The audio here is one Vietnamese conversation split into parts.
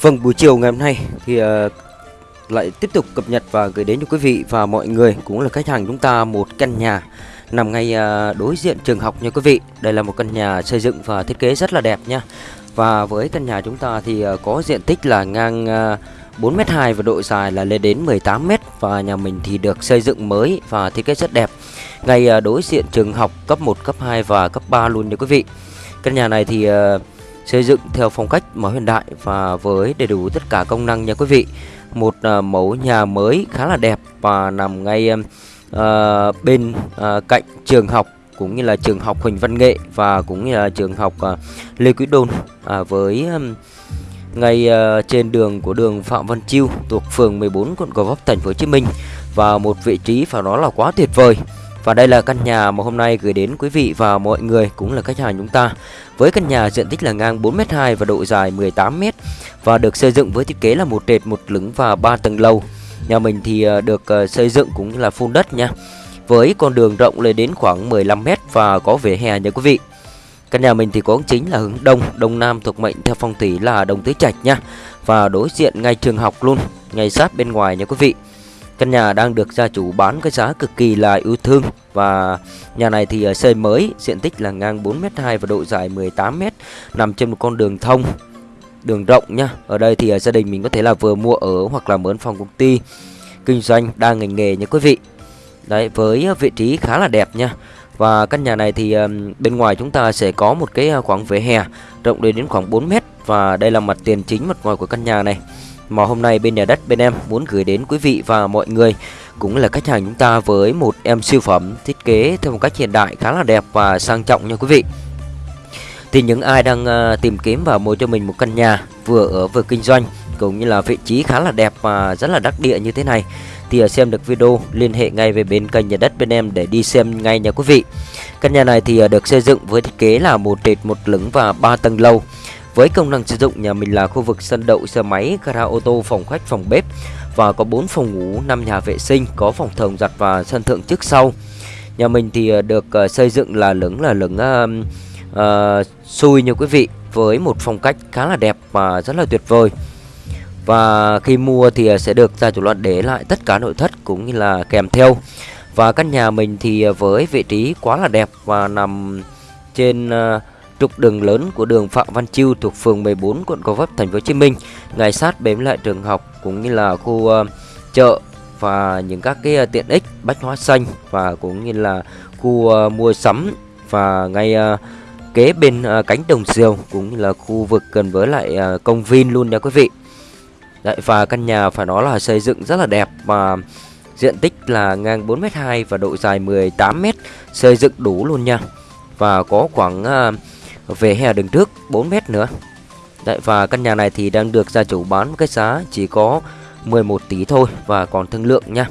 Vâng, buổi chiều ngày hôm nay thì uh, lại tiếp tục cập nhật và gửi đến cho quý vị và mọi người cũng là khách hàng chúng ta một căn nhà nằm ngay uh, đối diện trường học nha quý vị. Đây là một căn nhà xây dựng và thiết kế rất là đẹp nha. Và với căn nhà chúng ta thì uh, có diện tích là ngang uh, 4m2 và độ dài là lên đến 18m và nhà mình thì được xây dựng mới và thiết kế rất đẹp. Ngay uh, đối diện trường học cấp 1, cấp 2 và cấp 3 luôn nha quý vị. Căn nhà này thì uh, xây dựng theo phong cách mới hiện đại và với đầy đủ tất cả công năng nha quý vị. Một uh, mẫu nhà mới khá là đẹp và nằm ngay uh, bên uh, cạnh trường học cũng như là trường học Huỳnh Văn Nghệ và cũng như là trường học uh, Lê Quý Đôn. Uh, với um, ngay uh, trên đường của đường Phạm Văn Chiêu thuộc phường 14 quận Gò Vấp thành phố Hồ Chí Minh. Và một vị trí phải nói là quá tuyệt vời và đây là căn nhà mà hôm nay gửi đến quý vị và mọi người cũng là khách hàng chúng ta. Với căn nhà diện tích là ngang 4m2 và độ dài 18m Và được xây dựng với thiết kế là một trệt, một lửng và 3 tầng lầu. Nhà mình thì ờ, được ờ, xây dựng cũng như là phun đất nha Với con đường rộng lên đến khoảng 15m và có vỉa hè nha quý vị. Căn nhà mình thì có chính là hướng đông, đông nam thuộc mệnh theo phong thủy là đông tứ trạch nha Và đối diện ngay trường học luôn, ngay sát bên ngoài nha quý vị. Căn nhà đang được gia chủ bán cái giá cực kỳ là yêu thương và nhà này thì ờ, xây mới, diện tích là ngang 4m2 và độ dài 18m, nằm trên một con đường thông, đường rộng nha. Ở đây thì ờ, gia đình mình có thể là vừa mua ở hoặc là mướn phòng công ty kinh doanh đa ngành nghề nha quý vị. Đấy, với ờ, vị trí khá là đẹp nha. Và căn nhà này thì bên ngoài chúng ta sẽ có một cái khoảng vỉa hè rộng đến đến khoảng 4 m và đây là mặt tiền chính mặt ngoài của căn nhà này mà hôm nay bên nhà đất bên em muốn gửi đến quý vị và mọi người cũng là khách hàng chúng ta với một em siêu phẩm thiết kế theo một cách hiện đại khá là đẹp và sang trọng nha quý vị. Thì những ai đang ờ, tìm kiếm và mua cho mình một căn nhà vừa ở vừa kinh doanh cũng như là vị trí khá là đẹp và rất là đắc địa như thế này thì ờ, xem được video, liên hệ ngay về bên kênh nhà đất bên em để đi xem ngay nha quý vị. Căn nhà này thì ờ, được xây dựng với thiết kế là một trệt một lửng và ba tầng lầu. Với công năng sử dụng nhà mình là khu vực sân đậu xe máy, gara ô tô, phòng khách, phòng bếp và có 4 phòng ngủ, 5 nhà vệ sinh, có phòng thồng giặt và sân thượng trước sau. Nhà mình thì ờ, được ờ, xây dựng là lửng là lửng uh, uh, xui như quý vị với một phong cách khá là đẹp và rất là tuyệt vời. Và khi mua thì sẽ được gia chủ loạn để lại tất cả nội thất cũng như là kèm theo. Và căn nhà mình thì với vị trí quá là đẹp và nằm trên uh, trục đường lớn của đường Phạm Văn Chiêu thuộc phường 14 quận Gò Vấp thành phố Hồ Chí Minh, ngay sát bếm lại trường học cũng như là khu uh, chợ và những các cái uh, tiện ích bách hóa xanh và cũng như là khu uh, mua sắm và ngay uh, kế bên uh, cánh đồng diều cũng như là khu vực gần với lại uh, công viên luôn nha quý vị. Đấy, và căn nhà phải nói là xây dựng rất là đẹp và diện tích là ngang 4m2 và độ dài 18m xây dựng đủ luôn nha. Và có khoảng uh, về hè đường trước 4 mét nữa. Đấy, và căn nhà này thì đang được gia chủ bán cái giá chỉ có 11 tỷ thôi và còn thương lượng nha.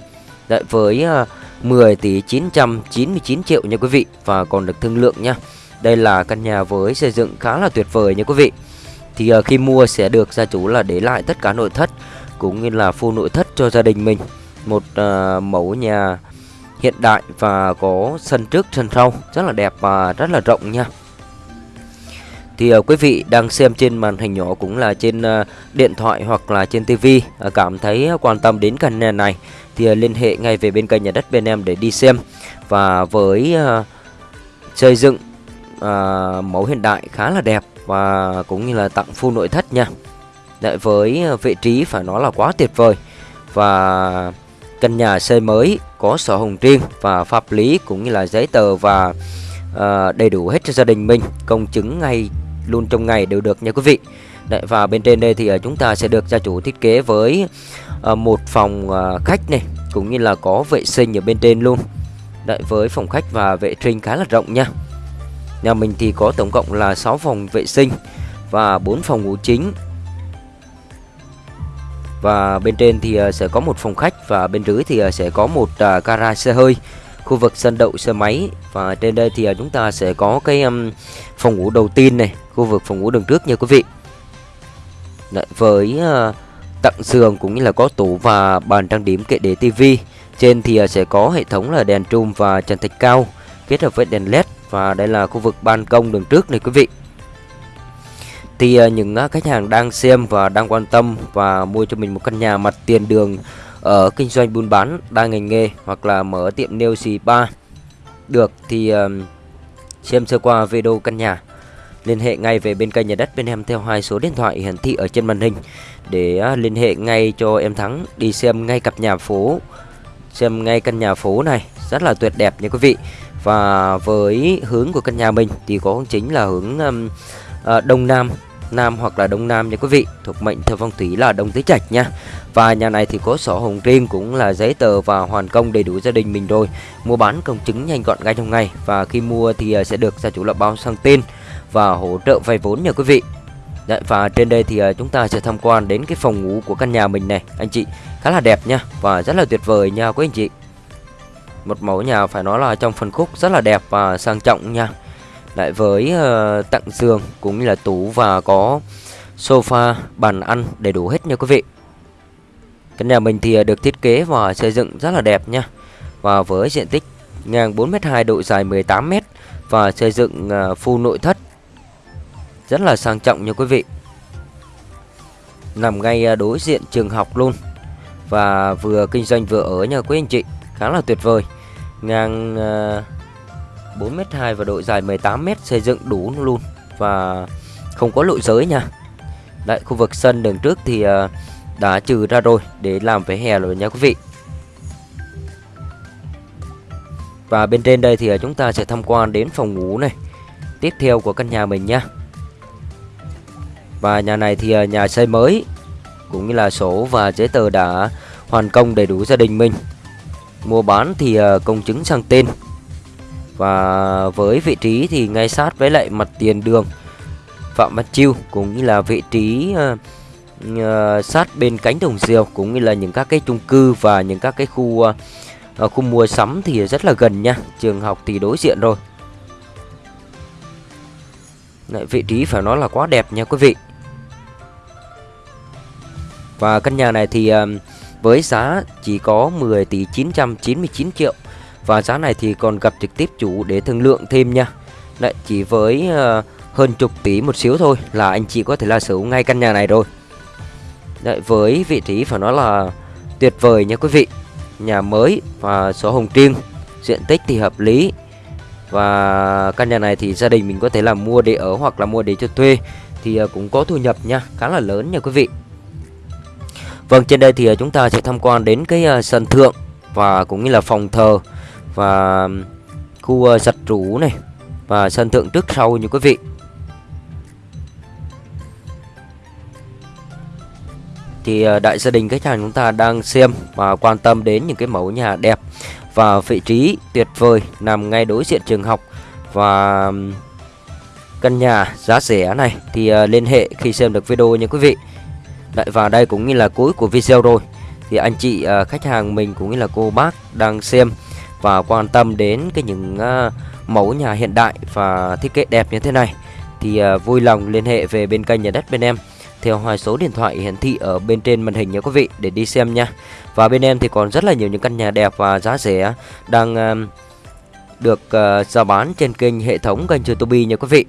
Đấy, với à, 10 tỷ 999 triệu nha quý vị và còn được thương lượng nha. Đây là căn nhà với xây dựng khá là tuyệt vời nha quý vị. Thì uh, khi mua sẽ được gia chủ là để lại tất cả nội thất cũng như là full nội thất cho gia đình mình. Một uh, mẫu nhà hiện đại và có sân trước sân sau. Rất là đẹp và rất là rộng nha thì uh, quý vị đang xem trên màn hình nhỏ cũng là trên uh, điện thoại hoặc là trên tivi uh, ờ, cảm thấy quan tâm đến căn nhà này thì uh, liên hệ ngay về bên kênh nhà đất bên em để đi xem. Và với uh, xây dựng uh, mẫu hiện đại khá là đẹp và cũng như là tặng full nội thất nha. Lại với vị trí phải nói là quá tuyệt vời và căn nhà xây mới có sổ hồng riêng và pháp lý cũng như là giấy tờ và uh, đầy đủ hết cho gia đình mình công chứng ngay luôn trong ngày đều được nha quý vị. Đấy, và bên trên đây thì ờ, chúng ta sẽ được gia chủ thiết kế với ờ, một phòng ờ, khách này cũng như là có vệ sinh ở bên trên luôn. Đấy, với phòng khách và vệ sinh khá là rộng nha. Nhà mình thì có tổng cộng là 6 phòng vệ sinh và 4 phòng ngủ chính. Và bên trên thì sẽ có một phòng khách và bên dưới thì sẽ có một à, gara xe hơi khu vực sân đậu xe máy. Và trên đây thì à, chúng ta sẽ có cái um, phòng ngủ đầu tiên này khu vực phòng ngủ đường trước nha quý vị. Đấy, với uh, tặng giường cũng như là có tủ và bàn trang điểm kệ để tivi trên thì uh, sẽ có hệ thống là đèn trùm và trần thạch cao kết hợp với đèn led và đây là khu vực ban công đường trước này quý vị. Thì uh, những uh, khách hàng đang xem và đang quan tâm và mua cho mình một căn nhà mặt tiền đường ở kinh doanh buôn bán đa ngành nghề hoặc là mở tiệm nail xì ba được thì um, xem sơ qua video căn nhà. Liên hệ ngay về bên kênh nhà đất bên em theo hai số điện thoại hiển thị ở trên màn hình. Để uh, liên hệ ngay cho em Thắng đi xem ngay cặp nhà phố xem ngay căn nhà phố này. Rất là tuyệt đẹp nha quý vị. Và với hướng của căn nhà mình thì có chính là hướng um, uh, đông nam nam hoặc là đông nam nha quý vị. Thuộc mệnh theo phong thủy là đông tứ trạch nha và nhà này thì có sổ hồng riêng cũng là giấy tờ và hoàn công đầy đủ gia đình mình rồi. Mua bán công chứng nhanh gọn ngay trong ngày. Và khi mua thì à, sẽ được gia chủ lập báo sang tên và hỗ trợ vay vốn nha quý vị. Đấy, và trên đây thì à, chúng ta sẽ tham quan đến cái phòng ngủ của căn nhà mình này anh chị. Khá là đẹp nha và rất là tuyệt vời nha quý anh chị. Một mẫu nhà phải nói là trong phần khúc rất là đẹp và sang trọng nha. Lại với uh, tặng giường cũng như là tủ và có sofa bàn ăn đầy đủ hết nha quý vị căn nhà mình thì à, được thiết kế và xây dựng rất là đẹp nha. Và với diện tích ngang 4m2 độ dài 18m và xây dựng à, full nội thất rất là sang trọng nha quý vị. Nằm ngay à, đối diện trường học luôn và vừa kinh doanh vừa ở nha quý anh chị. Khá là tuyệt vời. Ngang 4m2 và độ dài 18m xây dựng đủ luôn và không có lộ giới nha. Đấy khu vực sân đường trước thì uh, đã trừ ra rồi để làm vỉa hè rồi nha quý vị. Và bên trên đây thì à, chúng ta sẽ tham quan đến phòng ngủ này, Tiếp theo của căn nhà mình nha. Và nhà này thì à, nhà xây mới, Cũng như là sổ và giấy tờ đã hoàn công đầy đủ gia đình mình. Mua bán thì à, công chứng sang tên. Và với vị trí thì ngay sát với lại mặt tiền đường Phạm Văn Chiêu, cũng như là vị trí uh, sát bên cánh đồng diều cũng như là những các cái chung cư và những các cái khu uh, khu mua sắm thì rất là gần nha. Trường học thì đối diện rồi. Đấy, vị trí phải nói là quá đẹp nha quý vị. Và căn nhà này thì uh, với giá chỉ có 10 tỷ 999 triệu. Và giá này thì còn gặp trực tiếp chủ để thương lượng thêm nha. Đấy chỉ với uh, hơn chục tỷ một xíu thôi là anh chị có thể là sở hữu ngay căn nhà này rồi. Đấy với vị trí phải nói là tuyệt vời nha quý vị. Nhà mới và số hồng riêng. Diện tích thì hợp lý. Và căn nhà này thì gia đình mình có thể là mua để ở hoặc là mua để cho thuê Thì à, cũng có thu nhập nha, Khá là lớn nha quý vị. Vâng trên đây thì à, chúng ta sẽ tham quan đến cái à, sân thượng Và cũng như là phòng thờ và khu giặt rũ này và sân thượng trước sau như quý vị. Thì ờ, đại gia đình khách hàng chúng ta đang xem và quan tâm đến những cái mẫu nhà đẹp và vị trí tuyệt vời nằm ngay đối diện trường học và căn nhà giá rẻ này. Thì ờ, liên hệ khi xem được video nha quý vị. Đại và đây cũng như là cuối của video rồi. Thì anh chị ờ, khách hàng mình cũng như là cô bác đang xem và quan tâm đến cái những mẫu nhà hiện đại và thiết kế đẹp như thế này. Thì vui lòng liên hệ về bên kênh nhà đất bên em theo hai số điện thoại hiển thị ở bên trên màn hình nha quý vị để đi xem nha. Và bên em thì còn rất là nhiều những căn nhà đẹp và giá rẻ đang ờ, được uh, giao bán trên kênh hệ thống kênh YouTube nha quý vị.